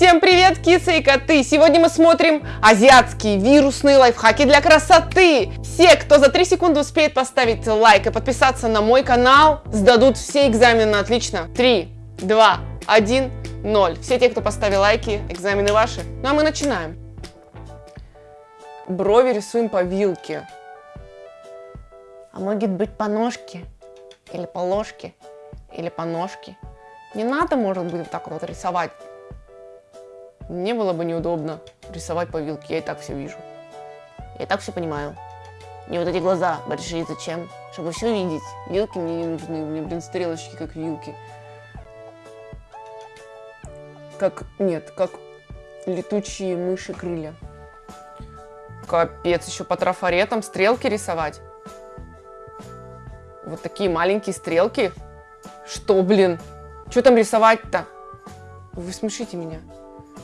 Всем привет, кисы и коты! Сегодня мы смотрим азиатские вирусные лайфхаки для красоты! Все, кто за 3 секунды успеет поставить лайк и подписаться на мой канал, сдадут все экзамены отлично. 3, 2, 1, 0. Все те, кто поставил лайки, экзамены ваши. Ну а мы начинаем. Брови рисуем по вилке. А может быть по ножке? Или по ложке? Или по ножке? Не надо, может быть, вот так вот рисовать. Мне было бы неудобно рисовать по вилке, я и так все вижу. Я так все понимаю. Мне вот эти глаза большие зачем? Чтобы все видеть. Вилки мне не нужны, мне, блин, стрелочки как вилки. Как, нет, как летучие мыши крылья. Капец, еще по трафаретам стрелки рисовать. Вот такие маленькие стрелки. Что, блин? Что там рисовать-то? Вы смешите меня.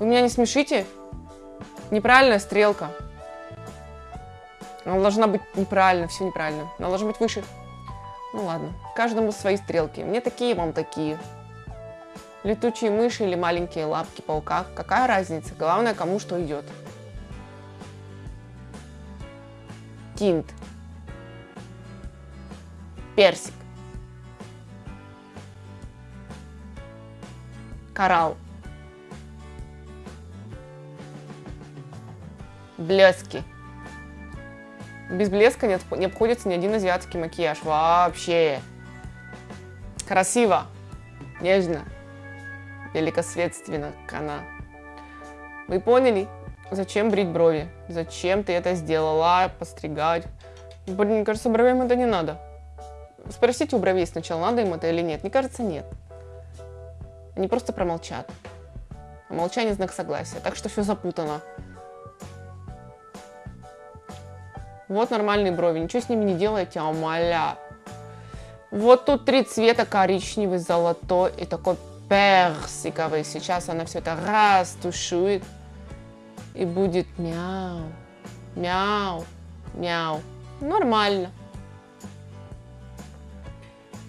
Вы меня не смешите? Неправильная стрелка. Она должна быть неправильно, все неправильно. Она должна быть выше. Ну ладно, каждому свои стрелки. Мне такие, вам такие. Летучие мыши или маленькие лапки паука. Какая разница? Главное, кому что идет. Тинт. Персик. Коралл. Блески. Без блеска не, не обходится ни один азиатский макияж. Вообще. Красиво. Нежно. Великосветственно. Кана. Вы поняли? Зачем брить брови? Зачем ты это сделала? Постригать? Блин, мне кажется, бровям это не надо. Спросите у бровей сначала, надо им это или нет. Мне кажется, нет. Они просто промолчат. А молчание знак согласия. Так что все запутано. Вот нормальные брови, ничего с ними не делайте, а умоляю. Вот тут три цвета, коричневый, золотой и такой персиковый. Сейчас она все это растушует и будет мяу, мяу, мяу. Нормально.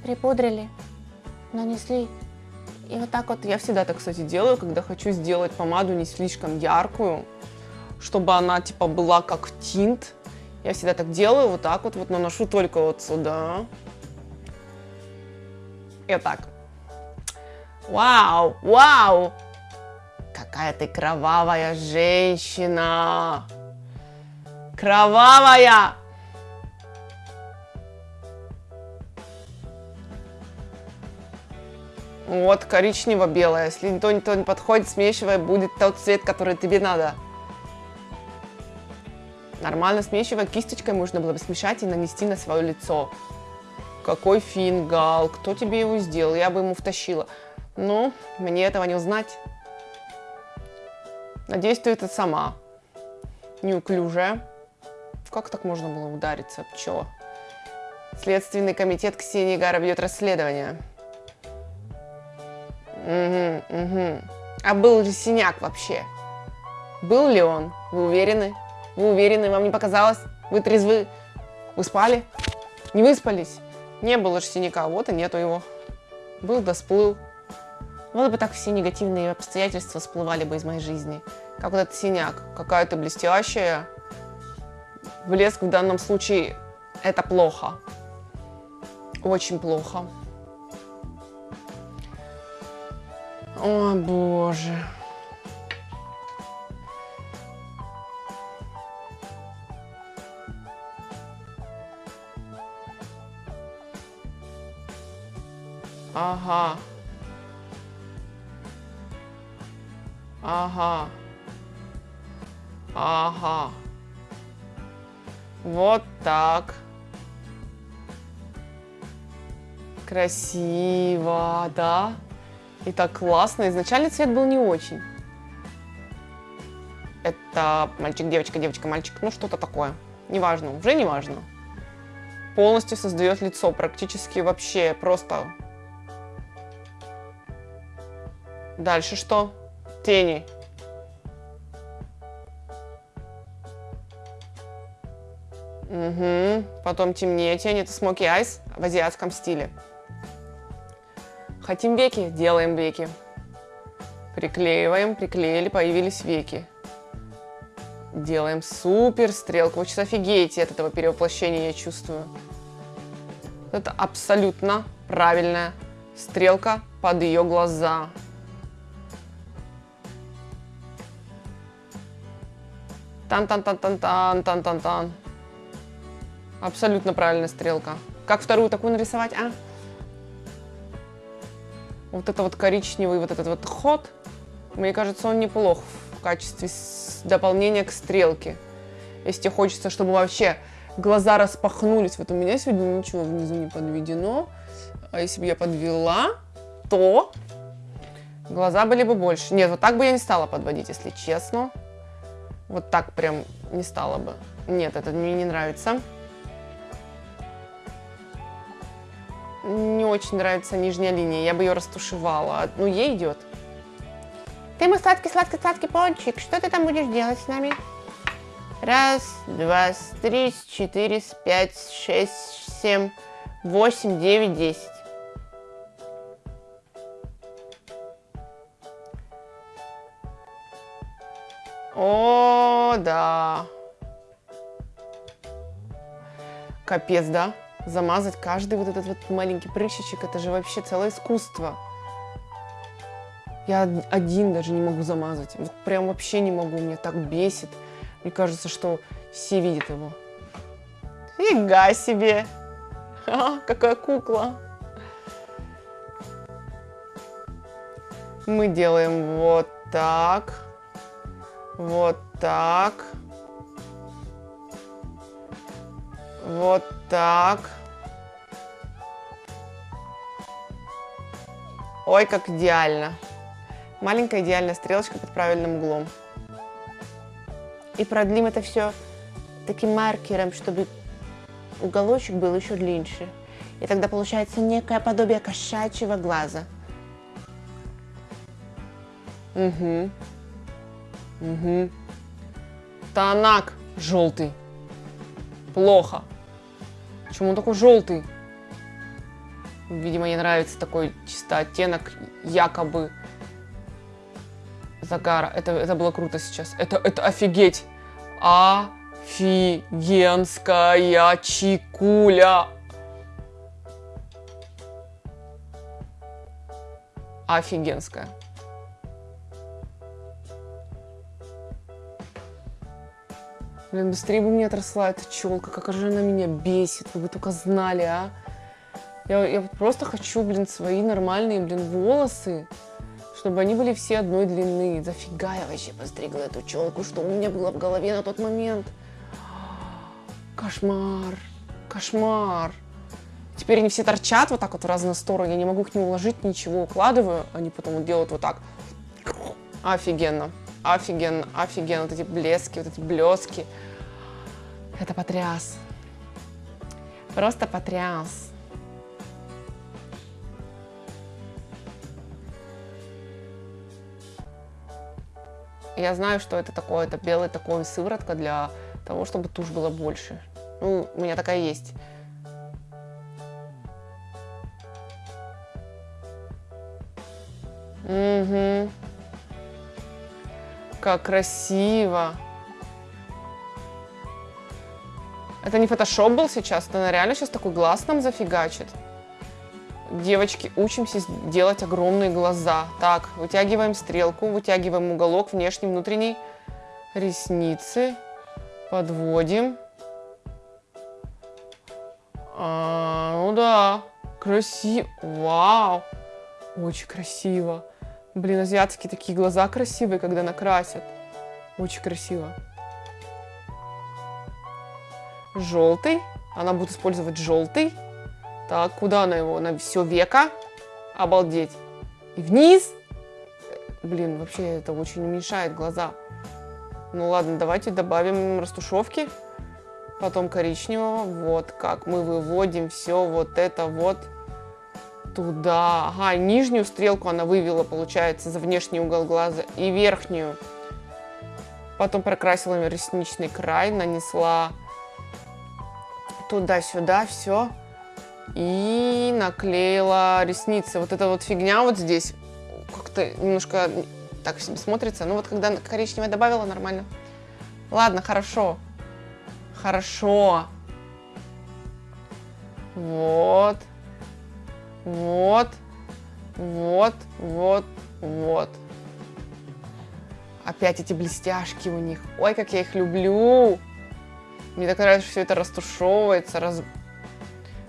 Припудрили, нанесли. И вот так вот, я всегда так, кстати, делаю, когда хочу сделать помаду не слишком яркую, чтобы она, типа, была как тинт. Я всегда так делаю, вот так вот, вот наношу только вот сюда. И так. Вау, вау! Какая ты кровавая женщина! Кровавая! Вот, коричнево-белая. Если никто, никто не подходит, смешивая, будет тот цвет, который тебе надо. Нормально смешивая кисточкой, можно было бы смешать и нанести на свое лицо. Какой фингал, кто тебе его сделал, я бы ему втащила. Но мне этого не узнать. Надеюсь, ты это сама. Неуклюжая. Как так можно было удариться? Чё? Следственный комитет Ксении Гара ведет расследование. Угу, угу. А был ли синяк вообще? Был ли он? Вы уверены? Вы уверены, вам не показалось? Вы трезвы? Вы спали? Не выспались? Не было же синяка, вот и нету его. Был да сплыл. Вот бы так все негативные обстоятельства всплывали бы из моей жизни. Как вот этот синяк. Какая ты блестящая. Блеск в данном случае это плохо. Очень плохо. О, боже. Ага. Ага. Ага. Вот так. Красиво, да? И так классно. Изначально цвет был не очень. Это мальчик, девочка, девочка, мальчик. Ну, что-то такое. Неважно, уже не важно. Полностью создает лицо. Практически вообще просто Дальше что? Тени. Угу. Потом темнее тень. Это смоки айс в азиатском стиле. Хотим веки? Делаем веки. Приклеиваем, приклеили, появились веки. Делаем супер стрелку. Вы сейчас офигеете от этого перевоплощения, я чувствую. Это абсолютно правильная стрелка под ее глаза. Тан-тан-тан-тан-тан-тан-тан-тан. Абсолютно правильная стрелка. Как вторую такую нарисовать, а? Вот это вот коричневый вот этот вот ход, мне кажется, он неплох в качестве дополнения к стрелке. Если тебе хочется, чтобы вообще глаза распахнулись. Вот у меня сегодня ничего внизу не подведено. А если бы я подвела, то глаза были бы больше. Нет, вот так бы я не стала подводить, если честно. Вот так прям не стала бы. Нет, это мне не нравится. Не очень нравится нижняя линия. Я бы ее растушевала. Ну, ей идет. Ты мой сладкий-сладкий-сладкий пончик. Что ты там будешь делать с нами? Раз, два, три, четыре, пять, шесть, семь, восемь, девять, десять. О, да. Капец, да? Замазать каждый вот этот вот маленький прыщичек, это же вообще целое искусство. Я один даже не могу замазать. Вот прям вообще не могу, меня так бесит. Мне кажется, что все видят его. Фига себе! А, какая кукла! Мы делаем вот так. Вот так. Вот так. Ой, как идеально. Маленькая идеальная стрелочка под правильным углом. И продлим это все таким маркером, чтобы уголочек был еще длиннее. И тогда получается некое подобие кошачьего глаза. Угу. Угу. Танак желтый. Плохо. Почему он такой желтый? Видимо, ей нравится такой чисто оттенок якобы загара. Это, это было круто сейчас. Это, это офигеть. Офигенская чикуля. Офигенская. Блин, быстрее бы мне отросла эта челка. Как же она меня бесит. Вы бы только знали, а. Я, я просто хочу, блин, свои нормальные, блин, волосы. Чтобы они были все одной длины. Зафига я вообще постригла эту челку. Что у меня было в голове на тот момент? Кошмар. Кошмар. Теперь они все торчат вот так вот в разные стороны. Я не могу к ним уложить ничего. Укладываю. Они потом делают вот так. Офигенно. Офигенно, офигенно. Вот эти блески, вот эти блески. Это потряс. Просто потряс. Я знаю, что это такое. Это белый такой сыворотка для того, чтобы тушь была больше. Ну, у меня такая есть. Как красиво. Это не фотошоп был сейчас, она реально сейчас такой глаз нам зафигачит. Девочки, учимся делать огромные глаза. Так, вытягиваем стрелку, вытягиваем уголок внешний, внутренний. Ресницы. Подводим. А, ну да, красиво. Вау. Очень красиво. Блин, азиатские такие глаза красивые, когда накрасят. Очень красиво. Желтый. Она будет использовать желтый. Так, куда она его? На все века. Обалдеть. И вниз. Блин, вообще это очень уменьшает глаза. Ну ладно, давайте добавим растушевки. Потом коричневого. Вот как мы выводим все вот это вот туда. Ага, нижнюю стрелку она вывела, получается, за внешний угол глаза и верхнюю. Потом прокрасила ресничный край, нанесла туда-сюда все. И наклеила ресницы. Вот эта вот фигня вот здесь как-то немножко так себе смотрится. Ну вот когда коричневое добавила, нормально. Ладно, хорошо. Хорошо. Вот. Вот. Вот. Вот. Вот. Опять эти блестяшки у них. Ой, как я их люблю. Мне так нравится, что все это растушевывается, раз...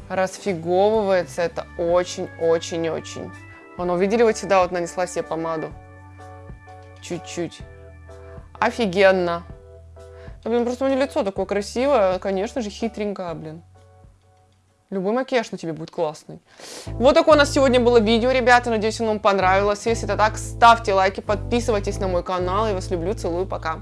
расфиговывается. Это очень-очень-очень. Вон, увидели, вот сюда вот нанесла себе помаду. Чуть-чуть. Офигенно. Да, блин, просто у меня лицо такое красивое. Конечно же, хитренькое, блин. Любой макияж на тебе будет классный. Вот такое у нас сегодня было видео, ребята. Надеюсь, оно вам понравилось. Если это так, ставьте лайки, подписывайтесь на мой канал. Я вас люблю, целую, пока.